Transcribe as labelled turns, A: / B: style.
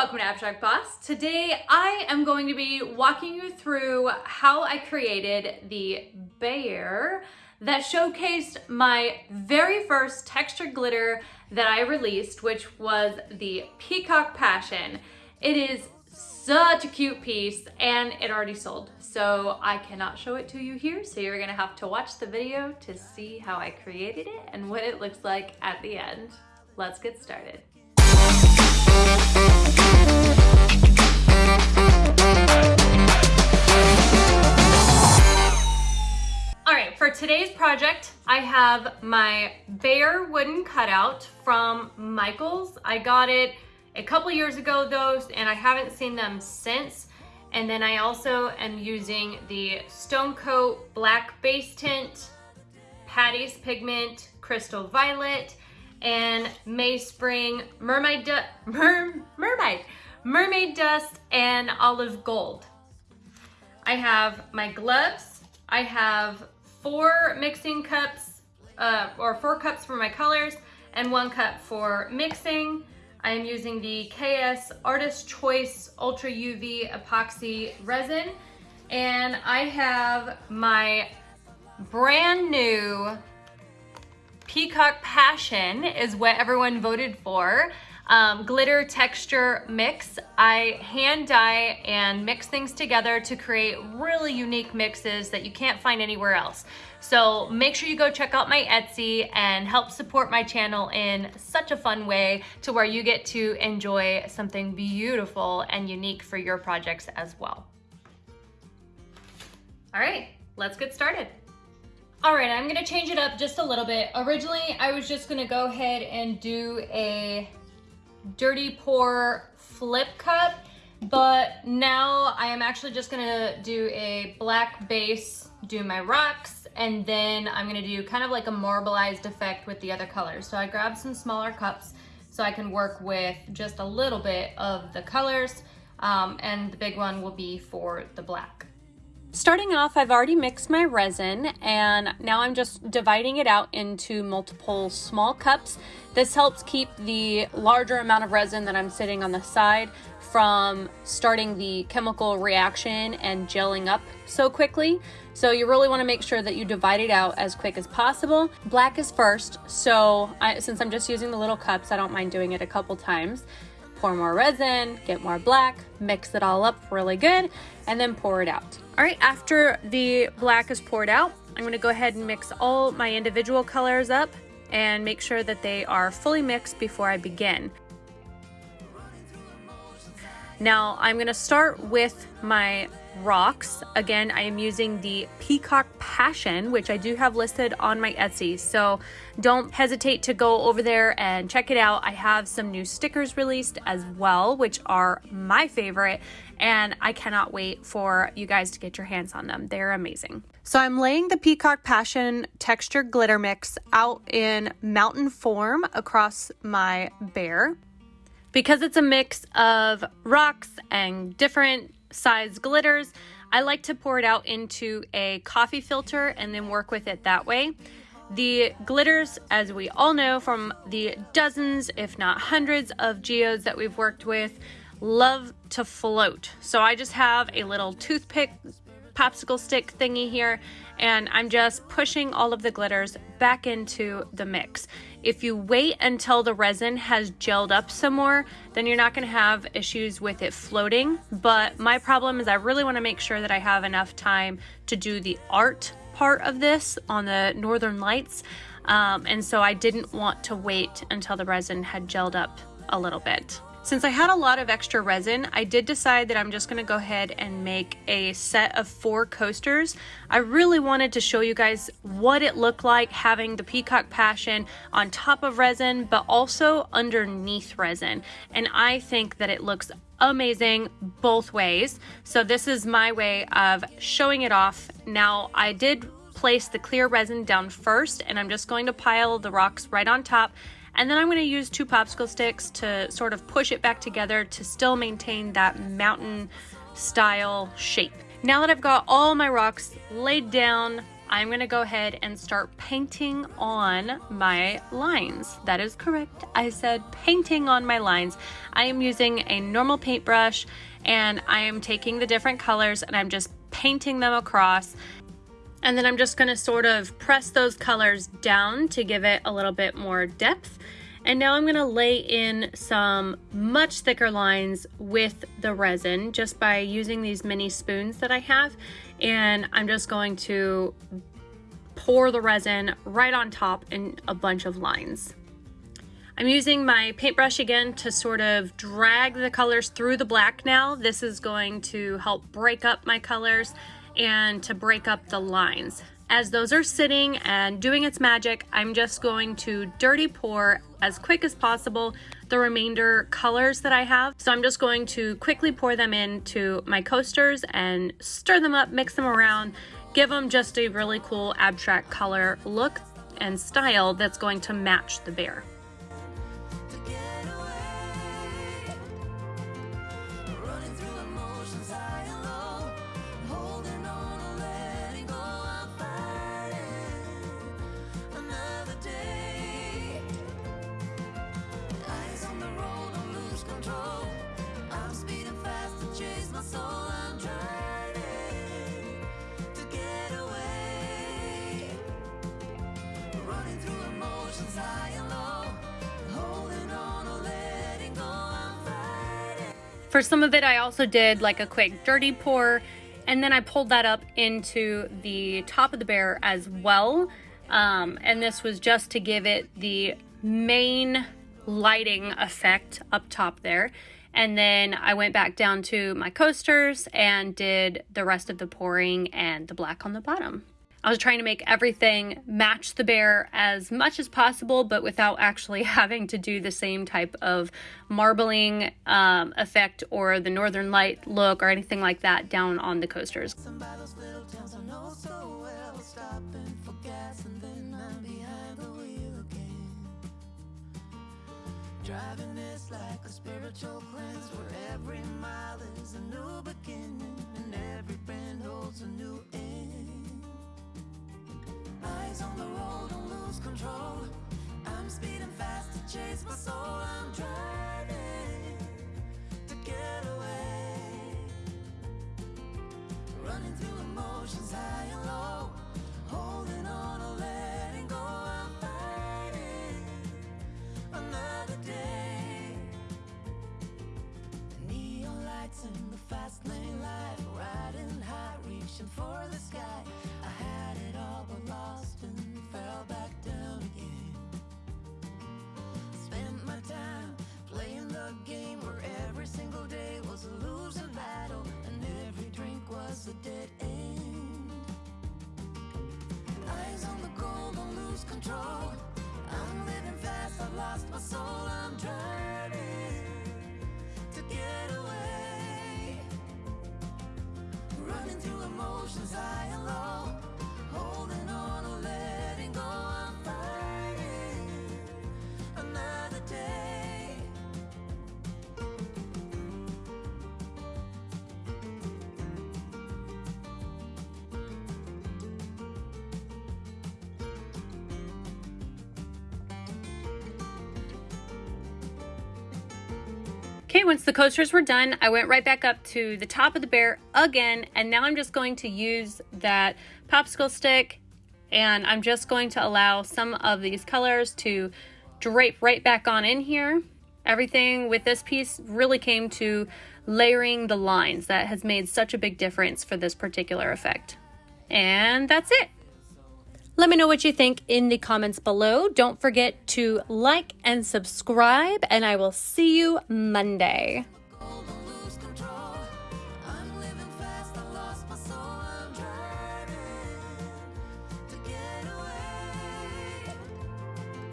A: welcome to Abstract Boss. Today I am going to be walking you through how I created the bear that showcased my very first textured glitter that I released, which was the Peacock Passion. It is such a cute piece and it already sold. So I cannot show it to you here. So you're gonna have to watch the video to see how I created it and what it looks like at the end. Let's get started. Today's project, I have my bear wooden cutout from Michaels. I got it a couple years ago though, and I haven't seen them since. And then I also am using the Stone Coat Black Base Tint, Patty's Pigment, Crystal Violet, and May Spring Mermaid, Mer Mermaid, Mermaid Dust, and Olive Gold. I have my gloves. I have four mixing cups, uh, or four cups for my colors, and one cup for mixing. I am using the KS Artist Choice Ultra UV Epoxy Resin. And I have my brand new Peacock Passion is what everyone voted for. Um, glitter texture mix. I hand dye and mix things together to create really unique mixes that you can't find anywhere else. So make sure you go check out my Etsy and help support my channel in such a fun way to where you get to enjoy something beautiful and unique for your projects as well. All right, let's get started. All right, I'm gonna change it up just a little bit. Originally, I was just gonna go ahead and do a dirty pour flip cup, but now I am actually just gonna do a black base, do my rocks, and then I'm gonna do kind of like a marbleized effect with the other colors. So I grabbed some smaller cups so I can work with just a little bit of the colors, um, and the big one will be for the black. Starting off, I've already mixed my resin and now I'm just dividing it out into multiple small cups. This helps keep the larger amount of resin that I'm sitting on the side from starting the chemical reaction and gelling up so quickly. So you really want to make sure that you divide it out as quick as possible. Black is first, so I, since I'm just using the little cups, I don't mind doing it a couple times pour more resin, get more black, mix it all up really good, and then pour it out. All right, after the black is poured out, I'm gonna go ahead and mix all my individual colors up and make sure that they are fully mixed before I begin. Now I'm gonna start with my rocks. Again, I am using the Peacock Passion, which I do have listed on my Etsy. So don't hesitate to go over there and check it out. I have some new stickers released as well, which are my favorite. And I cannot wait for you guys to get your hands on them. They're amazing. So I'm laying the Peacock Passion texture glitter mix out in mountain form across my bear. Because it's a mix of rocks and different size glitters. I like to pour it out into a coffee filter and then work with it that way. The glitters, as we all know from the dozens, if not hundreds of geodes that we've worked with, love to float. So I just have a little toothpick popsicle stick thingy here and I'm just pushing all of the glitters back into the mix. If you wait until the resin has gelled up some more, then you're not gonna have issues with it floating. But my problem is I really wanna make sure that I have enough time to do the art part of this on the Northern Lights. Um, and so I didn't want to wait until the resin had gelled up a little bit. Since I had a lot of extra resin, I did decide that I'm just going to go ahead and make a set of four coasters. I really wanted to show you guys what it looked like having the Peacock Passion on top of resin, but also underneath resin. And I think that it looks amazing both ways. So this is my way of showing it off. Now I did place the clear resin down first and I'm just going to pile the rocks right on top and then I'm going to use two popsicle sticks to sort of push it back together to still maintain that mountain style shape. Now that I've got all my rocks laid down I'm gonna go ahead and start painting on my lines. That is correct. I said painting on my lines. I am using a normal paintbrush and I am taking the different colors and I'm just painting them across. And then I'm just gonna sort of press those colors down to give it a little bit more depth. And now I'm gonna lay in some much thicker lines with the resin just by using these mini spoons that I have. And I'm just going to pour the resin right on top in a bunch of lines. I'm using my paintbrush again to sort of drag the colors through the black now. This is going to help break up my colors and to break up the lines. As those are sitting and doing its magic, I'm just going to dirty pour as quick as possible the remainder colors that I have. So I'm just going to quickly pour them into my coasters and stir them up, mix them around, give them just a really cool abstract color look and style that's going to match the bear. For some of it, I also did like a quick dirty pour and then I pulled that up into the top of the bear as well. Um, and this was just to give it the main lighting effect up top there. And then I went back down to my coasters and did the rest of the pouring and the black on the bottom. I was trying to make everything match the bear as much as possible, but without actually having to do the same type of marbling um, effect or the northern light look or anything like that down on the coasters. Driving is like a spiritual cleanse where every mile is a new beginning and every bend holds a new. Eyes on the road, don't lose control. I'm speeding fast to chase my soul. I'm driving to get away. Running through emotions high and low. Holding on Okay, once the coasters were done, I went right back up to the top of the bear again, and now I'm just going to use that popsicle stick, and I'm just going to allow some of these colors to drape right back on in here. Everything with this piece really came to layering the lines. That has made such a big difference for this particular effect. And that's it. Let me know what you think in the comments below. Don't forget to like and subscribe, and I will see you Monday.